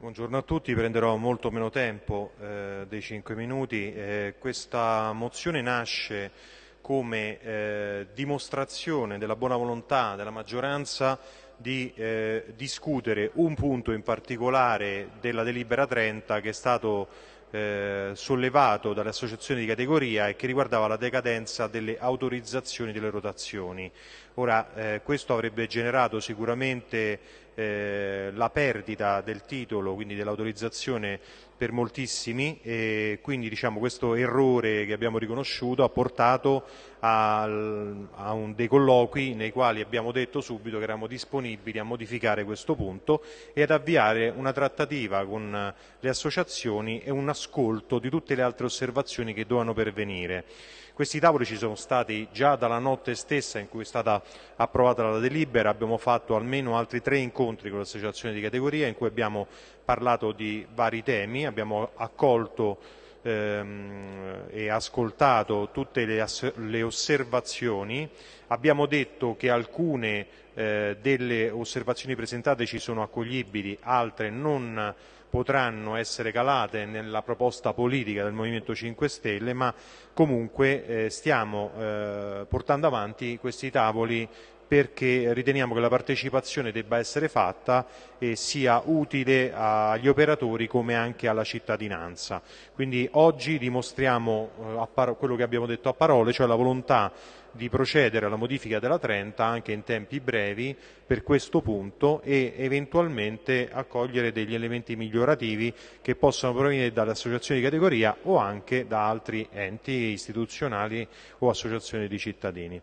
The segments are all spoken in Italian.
Buongiorno a tutti, prenderò molto meno tempo eh, dei 5 minuti. Eh, questa mozione nasce come eh, dimostrazione della buona volontà della maggioranza di eh, discutere un punto in particolare della delibera 30 che è stato eh, sollevato dalle associazioni di categoria e che riguardava la decadenza delle autorizzazioni delle rotazioni. Ora, eh, questo avrebbe generato sicuramente eh, la perdita del titolo, quindi dell'autorizzazione per moltissimi e quindi diciamo, questo errore che abbiamo riconosciuto ha portato al, a un, dei colloqui nei quali abbiamo detto subito che eravamo disponibili a modificare questo punto e ad avviare una trattativa con le associazioni e un ascolto di tutte le altre osservazioni che dovevano pervenire. Questi tavoli ci sono stati già dalla notte stessa in cui è stata approvata la delibera, abbiamo fatto almeno altri tre incontri con le associazioni di categoria in cui abbiamo parlato di vari temi, abbiamo accolto ehm, e ascoltato tutte le, le, osservazioni, abbiamo detto che alcune eh, delle osservazioni presentate ci sono accoglibili, altre non potranno essere calate nella proposta politica del Movimento 5 Stelle, ma comunque eh, stiamo eh, portando avanti questi tavoli perché riteniamo che la partecipazione debba essere fatta e sia utile agli operatori come anche alla cittadinanza. Quindi oggi dimostriamo eh, quello che abbiamo detto a parole, cioè la volontà di procedere alla modifica della 30 anche in tempi brevi per questo punto e eventualmente accogliere degli elementi migliorativi che possano provenire dalle associazioni di categoria o anche da altri enti istituzionali o associazioni di cittadini.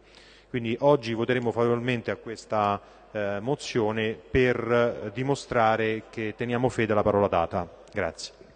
Quindi oggi voteremo favorevolmente a questa eh, mozione per dimostrare che teniamo fede alla parola data. Grazie.